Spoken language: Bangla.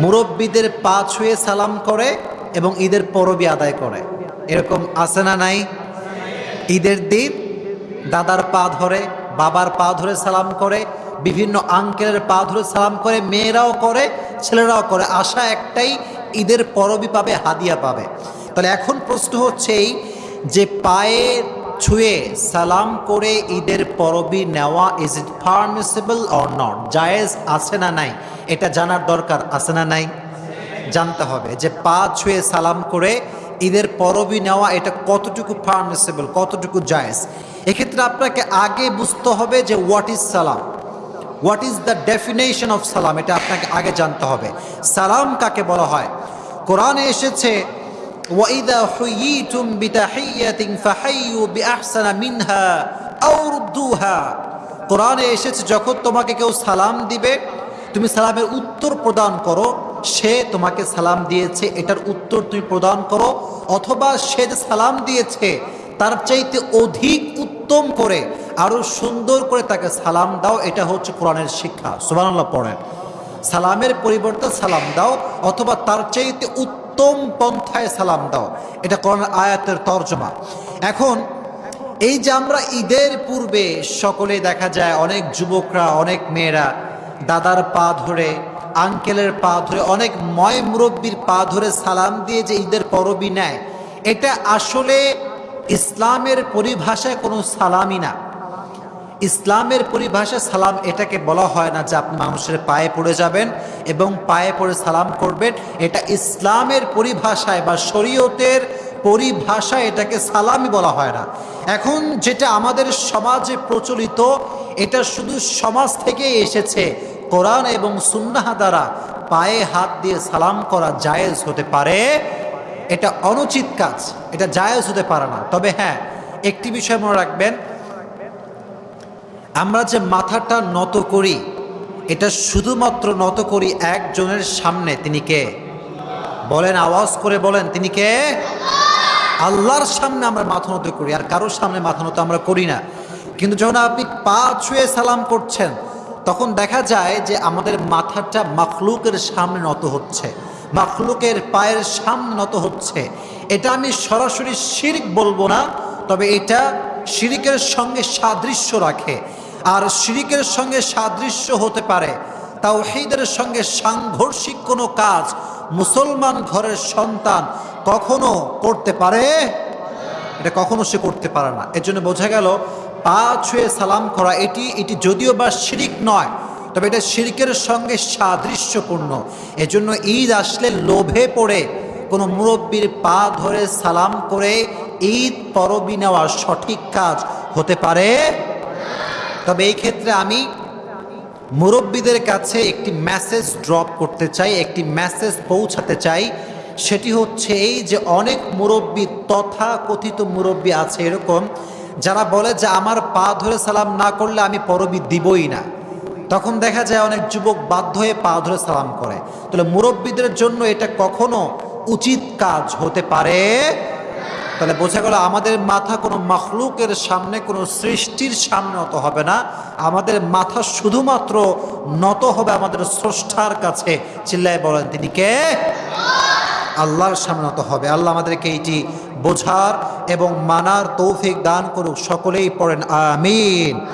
মুরব্বীদের পা ছুঁয়ে সালাম করে এবং ঈদের পরবি আদায় করে। এরকম আছে না নাই? ঈদের দিন দাদার পা ধরে, বাবার পা ধরে সালাম করে, বিভিন্ন আঙ্কেলের পা ধরে সালাম করে, মেয়েরাও করে, ছেলেরাও করে। আশা একটাই, ঈদের পরবই পাবে, হাদিয়া পাবে। তাহলে এখন প্রশ্ন হচ্ছে এই যে পায়ে ছুঁয়ে সালাম করে ঈদের পরবি নেওয়া is it permissible or not জায়েজ আছে না নাই? এটা জানার দরকার আছে না নাই? জানতে হবে যে পা ছুঁয়ে সালাম করে ঈদের পরবি নেওয়া, এটা কতটুকু পারমিসিবল কতটুকু জায়েজ? এক্ষেত্রে আপনাকে আগে বুঝতে হবে যে হোয়াট ইজ সালাম what is the definition of সালাম এটা আপনাকে আগে জানতে হবে। সালাম কাকে বলা হয়? কোরআনে এসেছে ওয়াইদা হুইয়িতুম বিতাহিয়াতিন ফাহাইয়ু বিআহসানা মিনহা আও রুদ্দুহা কোরআনে এসেছে, যখন তোমাকে কেউ সালাম দিবে, তুমি সালামের উত্তর প্রদান করো। সে তোমাকে সালাম দিয়েছে, এটার উত্তর তুমি প্রদান করো। অথবা সে যে সালাম দিয়েছে, তার চাইতে অধিক উত্তম করে আরও সুন্দর করে তাকে সালাম দাও, এটা হচ্ছে কোরআনের শিক্ষা। সুবানাল্লাহ পড়েন। সালামের পরিবর্তে সালাম দাও, অথবা তার চাইতে উত্তম পন্থায় সালাম দাও। এটা কোরআন আয়াতের তর্জমা। এখন, এই যে আমরা ঈদের পূর্বে সকলে দেখা যায়, অনেক যুবকরা, অনেক মেয়েরা, দাদার পা ধরে, আঙ্কেলের পা ধরে, অনেক ময় মুরব্বীর পা ধরে সালাম দিয়ে যে ঈদের পরবই নেয়, এটা আসলে ইসলামের পরিভাষায় কোনো সালামই না। ইসলামের পরিভাষায় সালাম এটাকে বলা হয় না যে আপনি মানুষের পায়ে পড়ে যাবেন এবং পায়ে পড়ে সালাম করবেন। এটা ইসলামের পরিভাষায় বা শরীয়তের পরিভাষায় এটাকে সালামই বলা হয় না। এখন যেটা আমাদের সমাজে প্রচলিত, এটা শুধু সমাজ থেকেই এসেছে। কোরআন এবং সুন্নাহা দ্বারা পায়ে হাত দিয়ে সালাম করা জায়েজ হতে পারে। এটা অনুচিত কাজ, এটা জায়েজ হতে পারে না। তবে হ্যাঁ একটি বিষয় মনে রাখবেন আমরা যে মাথাটা নত করি, এটা শুধুমাত্র নত করি একজনের সামনে, তিনি কে? বলেন, আওয়াজ করে বলেন, তিনি কে? আল্লাহর সামনে আমরা মাথা নত করি, আর কারোর সামনে মাথা নত আমরা করি না। কিন্তু যখন আপনি পা ছুঁয়ে সালাম করছেন, তখন দেখা যায় যে আমাদের মাথাটা মাখলুকের সামনে নত হচ্ছে, মাখলুকের পায়ের সামনে নত হচ্ছে। এটা আমি সরাসরি শিরিক বলব না, তবে এটা শিরিকের সঙ্গে সাদৃশ্য রাখে। আর শিরিকের সঙ্গে সাদৃশ্য হতে পারে। তাওহীদের সঙ্গে সাংঘর্ষিক কোনো কাজ মুসলমান ঘরের সন্তান কখনো করতে পারে? এটা কখনো সে করতে পারে না। এর জন্য বোঝা গেল, পা ছুঁয়ে সালাম করা এটি এটি যদিও বা শিরিক নয়, তবে এটা শিরিকের সঙ্গে সাদৃশ্যপূর্ণ। এজন্য ঈদ আসলে লোভে পড়ে কোনো মুরব্বীর পা ধরে সালাম করে ঈদ পরবি নেওয়া সঠিক কাজ হতে পারে? তবে এই ক্ষেত্রে আমি মুরব্বীদের কাছে একটি মেসেজ ড্রপ করতে চাই, একটি মেসেজ পৌঁছাতে চাই। সেটি হচ্ছে এই যে অনেক মুরব্বী তথা কথিত মুরব্বী আছে এরকম, যারা বলে যে আমার পা ধরে সালাম না করলে আমি পরবি দিবই না। তখন দেখা যায় অনেক যুবক বাধ্য হয়ে পা ধরে সালাম করে। তাহলে মুরব্বীদের জন্য এটা কখনো উচিত কাজ হতে পারে? তাহলে বোঝা গেল আমাদের মাথা কোনো মখলুকের সামনে, কোনো সৃষ্টির সামনে নত হবে না। আমাদের মাথা শুধুমাত্র নত হবে আমাদের স্রষ্টার কাছে। চিল্লায় বলেন তিনি কে? আল্লাহর সামনে নত হবে। আল্লাহ আমাদেরকে এইটি বোঝার এবং মানার তৌফিক দান করুক। সকলেই পড়েন, আমিন।